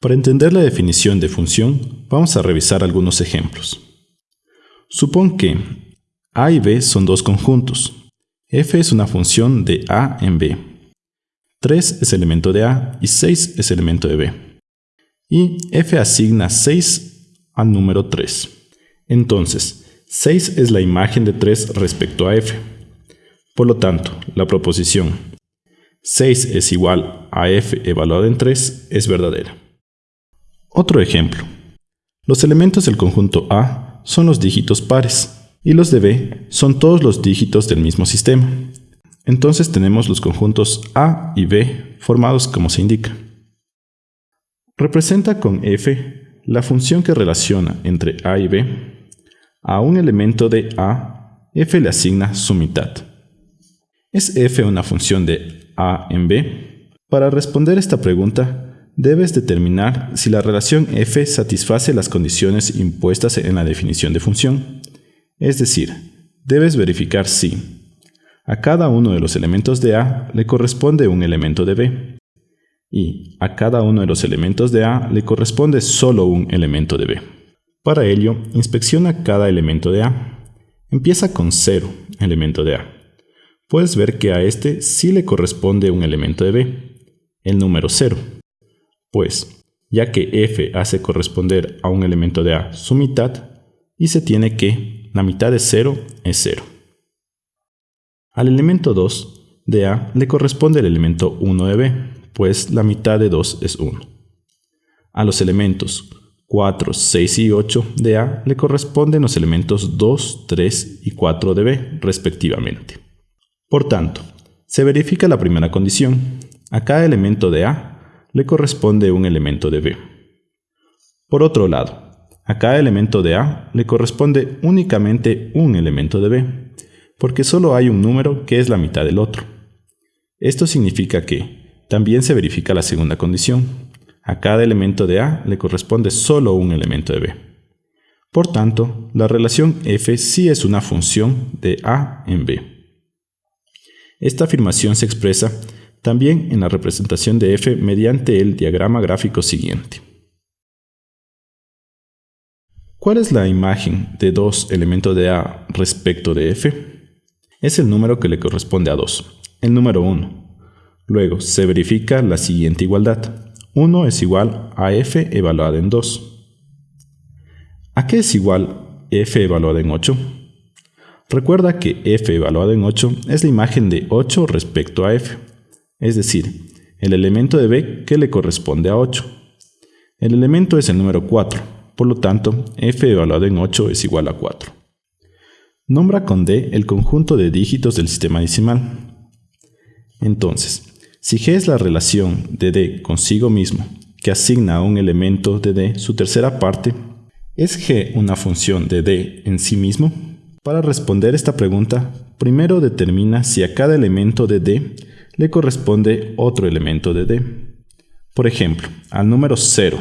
Para entender la definición de función, vamos a revisar algunos ejemplos. Supón que a y b son dos conjuntos. f es una función de a en b. 3 es elemento de a y 6 es elemento de b. Y f asigna 6 al número 3. Entonces, 6 es la imagen de 3 respecto a f. Por lo tanto, la proposición 6 es igual a f evaluado en 3 es verdadera. Otro ejemplo. Los elementos del conjunto A son los dígitos pares y los de B son todos los dígitos del mismo sistema. Entonces tenemos los conjuntos A y B formados como se indica. Representa con f la función que relaciona entre A y B. A un elemento de A, f le asigna su mitad. ¿Es f una función de A en B? Para responder esta pregunta, debes determinar si la relación f satisface las condiciones impuestas en la definición de función. Es decir, debes verificar si a cada uno de los elementos de A le corresponde un elemento de B y a cada uno de los elementos de A le corresponde solo un elemento de B. Para ello, inspecciona cada elemento de A. Empieza con 0, elemento de A. Puedes ver que a este sí le corresponde un elemento de B, el número 0. Pues, ya que f hace corresponder a un elemento de A su mitad, y se tiene que la mitad de 0 es 0. Al elemento 2 de A le corresponde el elemento 1 de B, pues la mitad de 2 es 1. A los elementos 4, 6 y 8 de A le corresponden los elementos 2, 3 y 4 de B, respectivamente. Por tanto, se verifica la primera condición. A cada elemento de A le corresponde un elemento de B. Por otro lado, a cada elemento de A le corresponde únicamente un elemento de B, porque solo hay un número que es la mitad del otro. Esto significa que también se verifica la segunda condición. A cada elemento de A le corresponde solo un elemento de B. Por tanto, la relación f sí es una función de A en B. Esta afirmación se expresa también en la representación de f mediante el diagrama gráfico siguiente. ¿Cuál es la imagen de dos elementos de A respecto de F? Es el número que le corresponde a 2, el número 1. Luego se verifica la siguiente igualdad. 1 es igual a f evaluada en 2. ¿A qué es igual f evaluada en 8? Recuerda que f evaluada en 8 es la imagen de 8 respecto a f, es decir, el elemento de b que le corresponde a 8. El elemento es el número 4, por lo tanto, f evaluado en 8 es igual a 4. Nombra con d el conjunto de dígitos del sistema decimal. Entonces, si g es la relación de d consigo mismo que asigna a un elemento de d su tercera parte, ¿es g una función de d en sí mismo? Para responder esta pregunta, primero determina si a cada elemento de d le corresponde otro elemento de d. Por ejemplo, al número 0,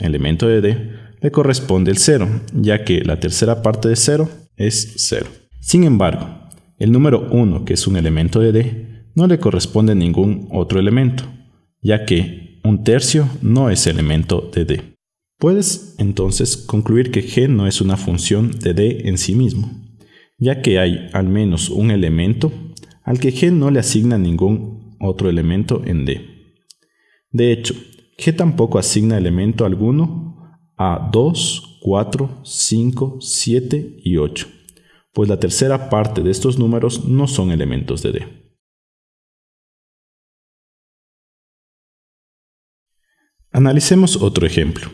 elemento de d, le corresponde el 0, ya que la tercera parte de 0 es 0. Sin embargo, el número 1, que es un elemento de D, no le corresponde ningún otro elemento, ya que un tercio no es elemento de D. Puedes entonces concluir que g no es una función de D en sí mismo, ya que hay al menos un elemento al que g no le asigna ningún otro elemento en D. De hecho, g tampoco asigna elemento alguno a 2, 4, 5, 7 y 8, pues la tercera parte de estos números no son elementos de D. Analicemos otro ejemplo.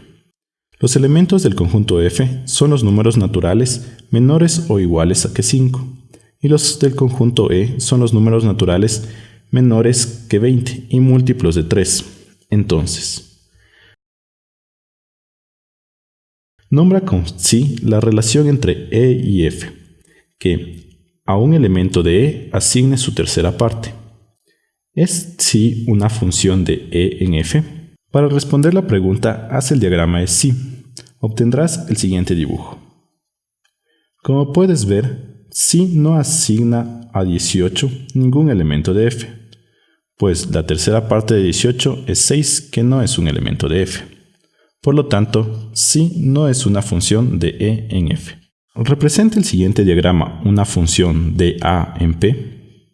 Los elementos del conjunto F son los números naturales menores o iguales a que 5, y los del conjunto E son los números naturales menores que 20 y múltiplos de 3. Entonces, Nombra con sí la relación entre E y F, que a un elemento de E asigne su tercera parte. ¿Es sí una función de E en F? Para responder la pregunta, haz el diagrama de sí. Obtendrás el siguiente dibujo. Como puedes ver, sí no asigna a 18 ningún elemento de F, pues la tercera parte de 18 es 6 que no es un elemento de F. Por lo tanto, sí no es una función de E en F. ¿Representa el siguiente diagrama una función de A en P?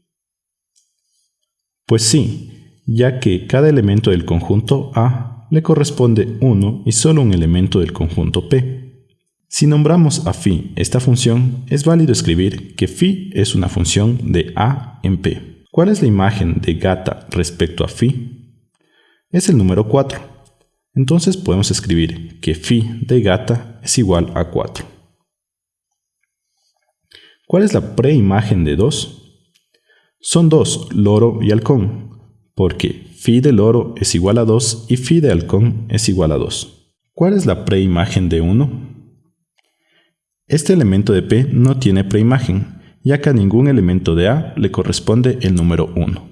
Pues sí, ya que cada elemento del conjunto A le corresponde uno y solo un elemento del conjunto P. Si nombramos a phi esta función, es válido escribir que phi es una función de A en P. ¿Cuál es la imagen de gata respecto a phi? Es el número 4. Entonces podemos escribir que phi de gata es igual a 4. ¿Cuál es la preimagen de 2? Son dos, loro y halcón, porque phi de loro es igual a 2 y phi de halcón es igual a 2. ¿Cuál es la preimagen de 1? Este elemento de P no tiene preimagen, ya que a ningún elemento de A le corresponde el número 1.